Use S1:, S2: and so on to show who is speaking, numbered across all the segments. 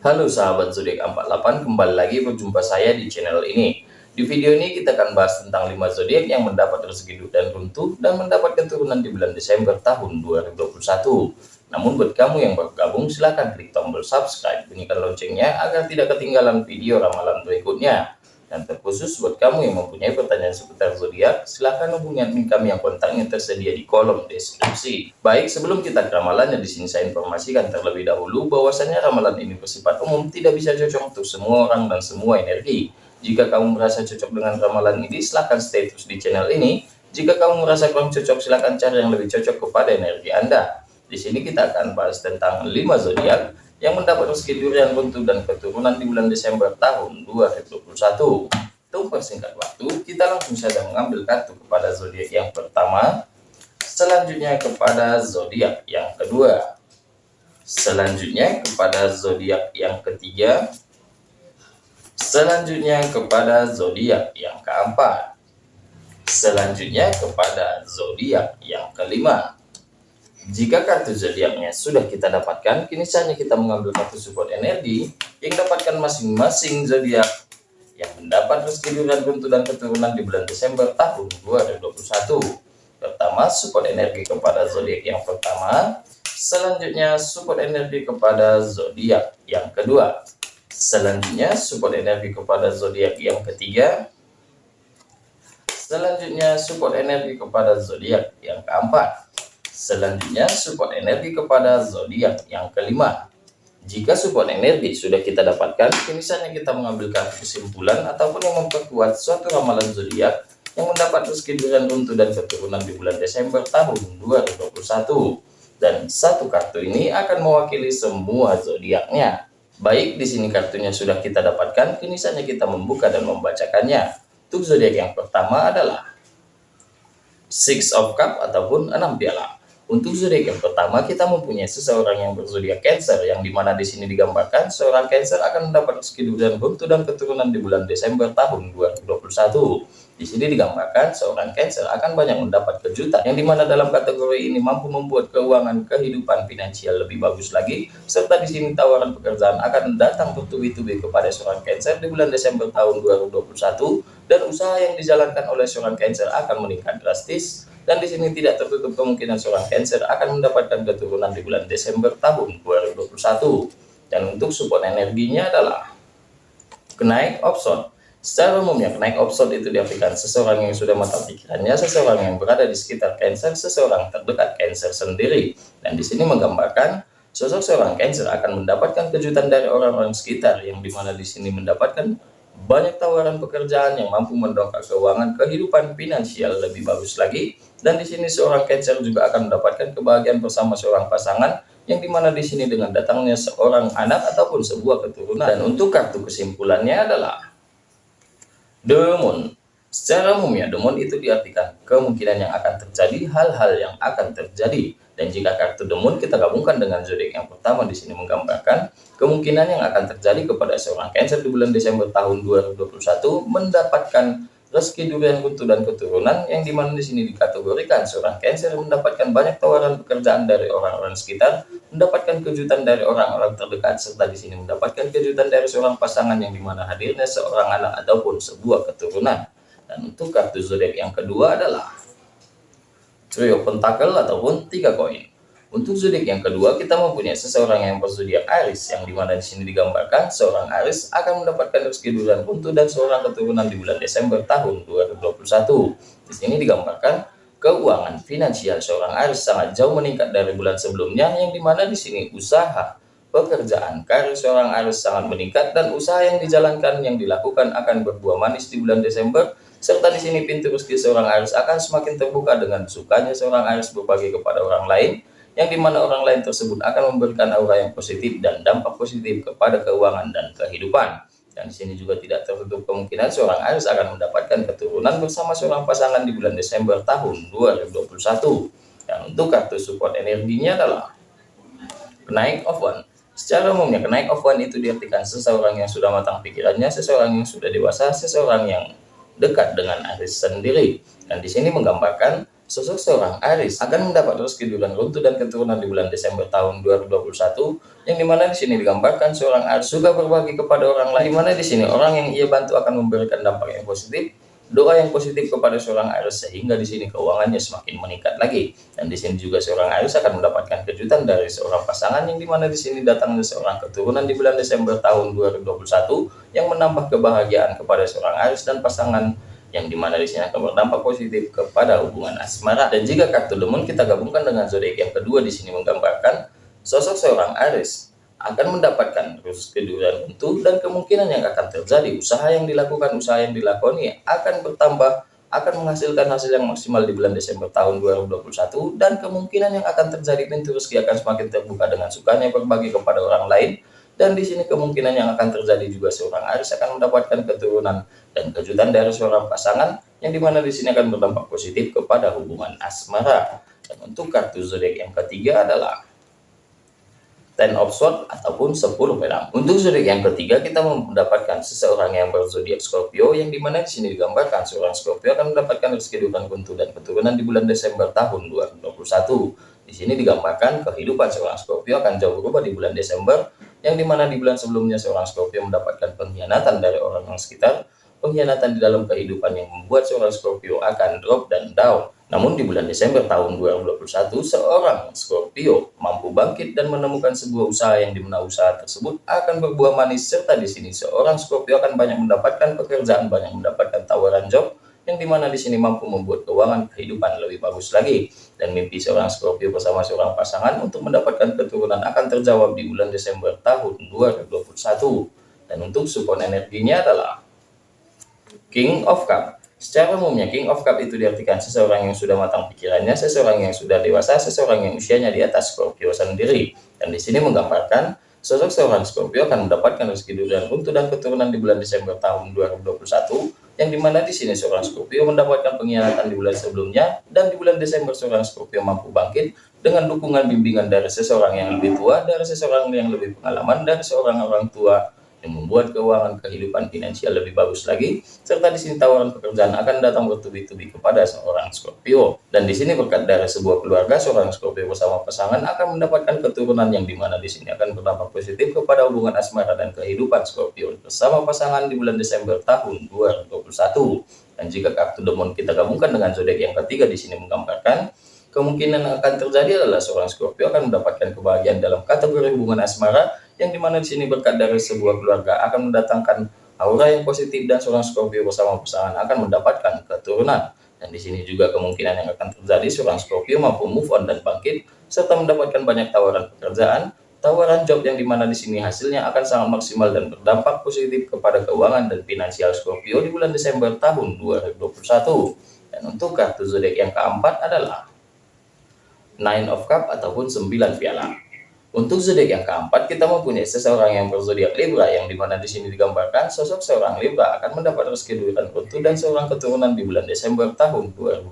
S1: Halo sahabat zodiak 48, kembali lagi berjumpa saya di channel ini. Di video ini kita akan bahas tentang 5 zodiak yang mendapat rezeki dan runtuh dan mendapatkan turunan di bulan Desember tahun 2021. Namun buat kamu yang baru gabung silahkan klik tombol subscribe, bunyikan loncengnya agar tidak ketinggalan video ramalan berikutnya. Dan terkhusus buat kamu yang mempunyai pertanyaan seputar zodiak, silahkan hubungi admin kami yang kontaknya tersedia di kolom deskripsi. Baik, sebelum kita ke ramalannya di sini saya informasikan terlebih dahulu bahwasanya ramalan ini bersifat umum, tidak bisa cocok untuk semua orang dan semua energi. Jika kamu merasa cocok dengan ramalan ini, silahkan stay terus di channel ini. Jika kamu merasa kurang cocok, silahkan cari yang lebih cocok kepada energi Anda. Di sini kita akan bahas tentang 5 zodiak yang mendapat rezeki durian runtuh dan keturunan di bulan Desember tahun 2021. Untuk persingkat waktu, kita langsung saja mengambil kartu kepada zodiak yang pertama, selanjutnya kepada zodiak yang kedua, selanjutnya kepada zodiak yang ketiga, selanjutnya kepada zodiak yang keempat, selanjutnya kepada zodiak yang kelima. Jika kartu zodiaknya sudah kita dapatkan, kini saatnya kita mengambil kartu support energi yang dapatkan masing-masing zodiak yang mendapat rezeki dan buntu dan keturunan di bulan Desember tahun 2021. Pertama, support energi kepada zodiak yang pertama, selanjutnya support energi kepada zodiak yang kedua, selanjutnya support energi kepada zodiak yang ketiga, selanjutnya support energi kepada zodiak yang keempat Selanjutnya support energi kepada zodiak yang kelima. Jika support energi sudah kita dapatkan, misalnya kita mengambil kartu kesimpulan ataupun yang memperkuat suatu ramalan zodiak yang mendapat rezeki durian runtuh dan keturunan di bulan Desember tahun 2021. Dan satu kartu ini akan mewakili semua zodiaknya. Baik, di sini kartunya sudah kita dapatkan, kini saatnya kita membuka dan membacakannya. Untuk zodiak yang pertama adalah Six of Cup ataupun enam piala. Untuk zodiak yang pertama, kita mempunyai seseorang yang berzodiak Cancer, yang di mana di sini digambarkan seorang Cancer akan mendapat rezeki dan dan keturunan di bulan Desember tahun 2021. Di sini digambarkan seorang Cancer akan banyak mendapat kejutan, yang di mana dalam kategori ini mampu membuat keuangan kehidupan finansial lebih bagus lagi, serta di sini tawaran pekerjaan akan datang bertubi-tubi kepada seorang Cancer di bulan Desember tahun 2021, dan usaha yang dijalankan oleh seorang Cancer akan meningkat drastis dan di sini tidak tertutup kemungkinan seorang Cancer akan mendapatkan keturunan di bulan Desember tahun 2021. Dan untuk support energinya adalah kenaik opson. Secara umumnya kenaik opson itu diartikan seseorang yang sudah matang pikirannya, seseorang yang berada di sekitar Cancer, seseorang terdekat Cancer sendiri. Dan di sini menggambarkan sosok seorang Cancer akan mendapatkan kejutan dari orang-orang sekitar yang di mana di sini mendapatkan banyak tawaran pekerjaan yang mampu mendongkrak keuangan kehidupan finansial lebih bagus lagi. Dan di sini seorang Cancer juga akan mendapatkan kebahagiaan bersama seorang pasangan yang di mana di sini dengan datangnya seorang anak ataupun sebuah keturunan. Dan untuk kartu kesimpulannya adalah The Moon secara umumnya The Moon itu diartikan kemungkinan yang akan terjadi hal-hal yang akan terjadi dan jika kartu The Moon kita gabungkan dengan zodiak yang pertama di sini menggambarkan kemungkinan yang akan terjadi kepada seorang Cancer di bulan Desember tahun 2021 mendapatkan rezeki durian kuntu dan keturunan yang di mana di sini dikategorikan seorang Cancer mendapatkan banyak tawaran pekerjaan dari orang-orang sekitar, mendapatkan kejutan dari orang-orang terdekat serta di sini mendapatkan kejutan dari seorang pasangan yang di mana hadirnya seorang anak ataupun sebuah keturunan. Dan untuk kartu zodiak yang kedua adalah trio pentakel ataupun tiga koin. Untuk zodiak yang kedua, kita mempunyai seseorang yang berzodiak Aries, yang di mana di sini digambarkan seorang Aries akan mendapatkan rezeki bulan buntu dan seorang keturunan di bulan Desember tahun 2021. Di sini digambarkan keuangan finansial seorang Aries sangat jauh meningkat dari bulan sebelumnya, yang di mana di sini usaha pekerjaan karir seorang Aries sangat meningkat dan usaha yang dijalankan yang dilakukan akan berbuah manis di bulan Desember serta di sini pintu rezeki seorang Aries akan semakin terbuka dengan sukanya seorang Aries berbagi kepada orang lain, yang di mana orang lain tersebut akan memberikan aura yang positif dan dampak positif kepada keuangan dan kehidupan. Dan di sini juga tidak tertutup kemungkinan seorang Aries akan mendapatkan keturunan bersama seorang pasangan di bulan Desember tahun 2021. Dan untuk kartu support energinya adalah kenaik of one. Secara umumnya kenaik of one itu diartikan seseorang yang sudah matang pikirannya, seseorang yang sudah dewasa, seseorang yang dekat dengan Aries sendiri. Dan di sini menggambarkan sosok seorang Aris akan mendapat rezeki bulan runtuh dan keturunan di bulan Desember tahun 2021 yang di mana di sini digambarkan seorang Aris juga berbagi kepada orang lain di mana di sini orang yang ia bantu akan memberikan dampak yang positif doa yang positif kepada seorang Aries sehingga di sini keuangannya semakin meningkat lagi. Dan di sini juga seorang Aries akan mendapatkan kejutan dari seorang pasangan yang di mana di sini datangnya seorang keturunan di bulan Desember tahun 2021 yang menambah kebahagiaan kepada seorang Aries dan pasangan yang di mana di sini akan berdampak positif kepada hubungan asmara. Dan jika kartu lemon kita gabungkan dengan zodiak yang kedua di sini menggambarkan sosok seorang Aries akan mendapatkan terus kedudukan untuk dan kemungkinan yang akan terjadi. Usaha yang dilakukan usaha yang dilakoni akan bertambah akan menghasilkan hasil yang maksimal di bulan Desember tahun 2021 dan kemungkinan yang akan terjadi pintu rezeki akan semakin terbuka dengan sukanya berbagi kepada orang lain. Dan di sini kemungkinan yang akan terjadi juga seorang Aris akan mendapatkan keturunan dan kejutan dari seorang pasangan yang di mana di sini akan berdampak positif kepada hubungan asmara. Dan untuk kartu zodiak yang ketiga adalah Ten of Swords ataupun 10 pedang. Untuk zodiak yang ketiga kita mendapatkan seseorang yang berzodiak Scorpio yang di mana di sini digambarkan seorang Scorpio akan mendapatkan rezeki dukan kuntu dan keturunan di bulan Desember tahun 2021. Di sini digambarkan kehidupan seorang Scorpio akan jauh berubah di bulan Desember yang di mana di bulan sebelumnya seorang Scorpio mendapatkan pengkhianatan dari orang-orang sekitar, pengkhianatan di dalam kehidupan yang membuat seorang Scorpio akan drop dan down namun di bulan Desember tahun 2021, seorang Scorpio mampu bangkit dan menemukan sebuah usaha yang di mana usaha tersebut akan berbuah manis. Serta di sini seorang Scorpio akan banyak mendapatkan pekerjaan, banyak mendapatkan tawaran job yang di mana di sini mampu membuat keuangan kehidupan lebih bagus lagi. Dan mimpi seorang Scorpio bersama seorang pasangan untuk mendapatkan keturunan akan terjawab di bulan Desember tahun 2021 dan untuk support energinya adalah King of Cup Secara umumnya, King of Cup itu diartikan seseorang yang sudah matang pikirannya, seseorang yang sudah dewasa, seseorang yang usianya di atas Scorpio sendiri. Dan di sini menggambarkan sosok seorang Scorpio akan mendapatkan rezeki dan untuk dan keturunan di bulan Desember tahun 2021, yang di mana di sini seorang Scorpio mendapatkan pengkhianatan di bulan sebelumnya, dan di bulan Desember seorang Scorpio mampu bangkit dengan dukungan bimbingan dari seseorang yang lebih tua, dari seseorang yang lebih pengalaman, dari seorang orang tua yang membuat keuangan kehidupan finansial lebih bagus lagi serta di sini tawaran pekerjaan akan datang bertubi-tubi kepada seorang Scorpio. Dan di sini berkat dari sebuah keluarga seorang Scorpio bersama pasangan akan mendapatkan keturunan yang di mana di sini akan berdampak positif kepada hubungan asmara dan kehidupan Scorpio bersama pasangan di bulan Desember tahun 2021 dan jika kartu demon kita gabungkan dengan zodiak yang ketiga di sini menggambarkan kemungkinan akan terjadi adalah seorang Scorpio akan mendapatkan kebahagiaan dalam kategori hubungan asmara yang di mana di sini berkat dari sebuah keluarga akan mendatangkan aura yang positif dan seorang Scorpio bersama pasangan akan mendapatkan keturunan. Dan di sini juga kemungkinan yang akan terjadi seorang Scorpio mampu move on dan bangkit serta mendapatkan banyak tawaran pekerjaan, tawaran job yang di mana di sini hasilnya akan sangat maksimal dan berdampak positif kepada keuangan dan finansial Scorpio di bulan Desember tahun 2021. Dan untuk kartu zodiak yang keempat adalah Nine of Cup ataupun 9 piala. Untuk zodiak yang keempat, kita mempunyai seseorang yang berzodiak Libra, yang di mana di sini digambarkan sosok seorang Libra akan mendapat rezeki duitan dan seorang keturunan di bulan Desember tahun 2021.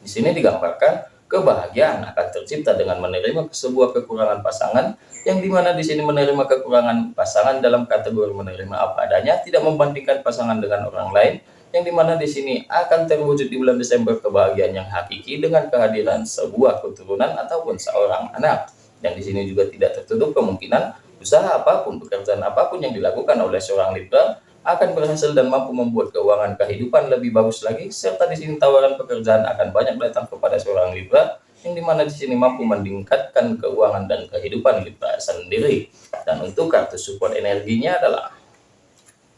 S1: Di sini digambarkan kebahagiaan akan tercipta dengan menerima sebuah kekurangan pasangan, yang di mana di sini menerima kekurangan pasangan dalam kategori menerima apa adanya, tidak membandingkan pasangan dengan orang lain, yang di mana di sini akan terwujud di bulan Desember kebahagiaan yang hakiki dengan kehadiran sebuah keturunan ataupun seorang anak. Dan di sini juga tidak tertutup kemungkinan usaha apa pun, pekerjaan apa pun yang dilakukan oleh seorang Libra akan berhasil dan mampu membuat keuangan kehidupan lebih bagus lagi, serta di sini tawaran pekerjaan akan banyak datang kepada seorang Libra, yang di mana di sini mampu meningkatkan keuangan dan kehidupan Libra sendiri. Dan untuk kartu support energinya adalah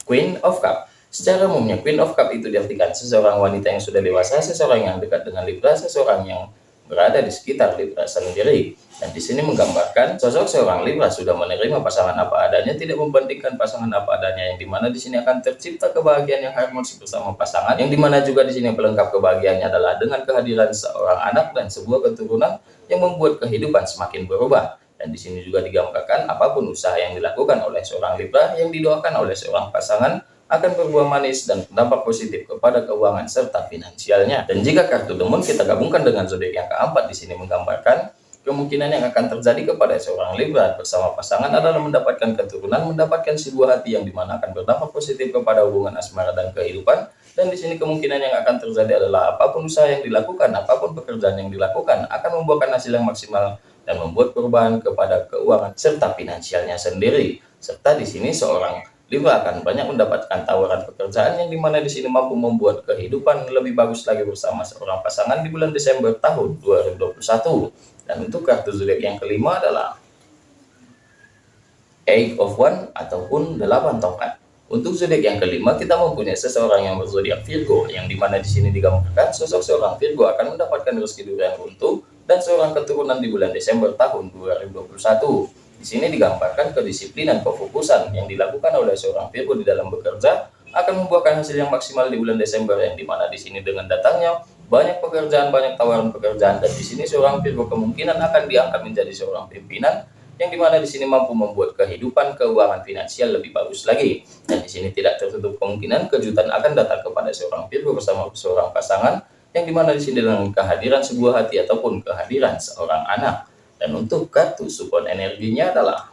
S1: Queen of Cup. Secara umumnya Queen of Cup itu diartikan seseorang wanita yang sudah dewasa, seseorang yang dekat dengan Libra, seseorang yang berada di sekitar Libra sendiri. Dan di sini menggambarkan sosok seorang Libra sudah menerima pasangan apa adanya, tidak membandingkan pasangan apa adanya, yang di mana di sini akan tercipta kebahagiaan yang harmonis bersama pasangan, yang di mana juga di sini pelengkap kebahagiaannya adalah dengan kehadiran seorang anak dan sebuah keturunan yang membuat kehidupan semakin berubah. Dan di sini juga digambarkan apa pun usaha yang dilakukan oleh seorang Libra yang didoakan oleh seorang pasangan akan berbuah manis dan berdampak positif kepada keuangan serta finansialnya. Dan jika kartu demon kita gabungkan dengan zodiak yang keempat di sini menggambarkan kemungkinan yang akan terjadi kepada seorang Libra bersama pasangan adalah mendapatkan keturunan, mendapatkan sebuah hati yang di mana akan berdampak positif kepada hubungan asmara dan kehidupan. Dan di sini kemungkinan yang akan terjadi adalah apa pun usaha yang dilakukan, apa pun pekerjaan yang dilakukan akan membuahkan hasil yang maksimal dan membuat perubahan kepada keuangan serta finansialnya sendiri. Serta di sini seorang Libra akan banyak mendapatkan tawaran pekerjaan yang di mana di sini mampu membuat kehidupan lebih bagus lagi bersama seorang pasangan di bulan Desember tahun 2021. Dan untuk kartu zodiak yang kelima adalah Eight of One ataupun delapan tongkat. Untuk zodiak yang kelima kita mempunyai seseorang yang berzodiak Virgo yang di mana di sini digambarkan sosok seorang Virgo akan mendapatkan rezeki durian runtuh dan seorang keturunan di bulan Desember tahun 2021. Di sini digambarkan kedisiplinan kefokusan yang dilakukan oleh seorang Virgo di dalam bekerja akan membuahkan hasil yang maksimal di bulan Desember yang di mana di sini dengan datangnya banyak pekerjaan, banyak tawaran pekerjaan dan di sini seorang Virgo kemungkinan akan diangkat menjadi seorang pimpinan yang di mana di sini mampu membuat kehidupan keuangan finansial lebih bagus lagi. Dan di sini tidak tertutup kemungkinan kejutan akan datang kepada seorang Virgo bersama seorang pasangan yang di mana di sini dengan kehadiran sebuah hati ataupun kehadiran seorang anak dan untuk kartu support energinya adalah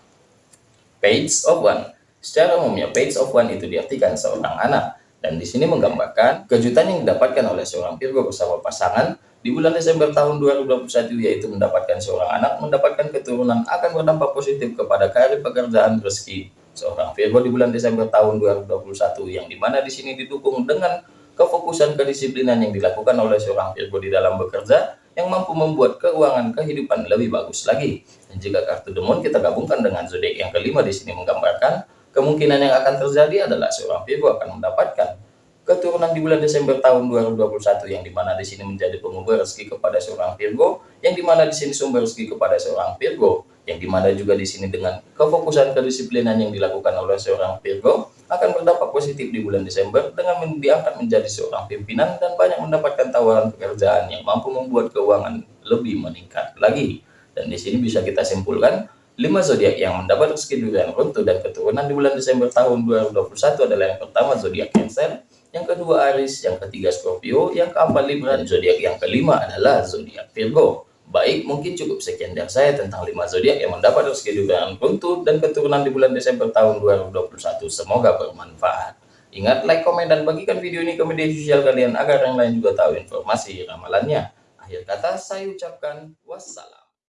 S1: Page of One. Secara umumnya Page of One itu diartikan seorang anak. Dan di sini menggambarkan kejutan yang didapatkan oleh seorang Virgo bersama pasangan di bulan Desember tahun 2021 yaitu mendapatkan seorang anak, mendapatkan keturunan akan berdampak positif kepada karir pekerjaan rezeki seorang Virgo di bulan Desember tahun 2021 yang di mana di sini didukung dengan kefokusan kedisiplinan yang dilakukan oleh seorang Virgo di dalam bekerja yang mampu membuat keuangan kehidupan lebih bagus lagi. Dan jika kartu demon kita gabungkan dengan zodiak yang kelima di sini menggambarkan kemungkinan yang akan terjadi adalah seorang Virgo akan mendapatkan keturunan di bulan Desember tahun 2021 yang di mana di sini menjadi pengubah rezeki kepada seorang Virgo, yang di mana di sini sumber rezeki kepada seorang Virgo, yang di mana juga di sini dengan kefokusan kedisiplinan yang dilakukan oleh seorang Virgo akan berdampak positif di bulan Desember dengan diangkat menjadi seorang pimpinan dan banyak mendapatkan tawaran pekerjaan yang mampu membuat keuangan lebih meningkat lagi. Dan di sini bisa kita simpulkan, lima zodiak yang mendapat rezeki durian runtuh dan keturunan di bulan Desember tahun 2021 adalah yang pertama zodiak Cancer, yang kedua Aries, yang ketiga Scorpio, yang keempat Libra, dan zodiak yang kelima adalah zodiak Virgo. Baik, mungkin cukup sekian dari saya tentang 5 zodiak yang mendapat rezeki dengan runtuh dan keturunan di bulan Desember tahun 2021. Semoga bermanfaat. Ingat, like, komen, dan bagikan video ini ke media sosial kalian agar yang lain juga tahu informasi ramalannya. Akhir kata, saya ucapkan wassalam.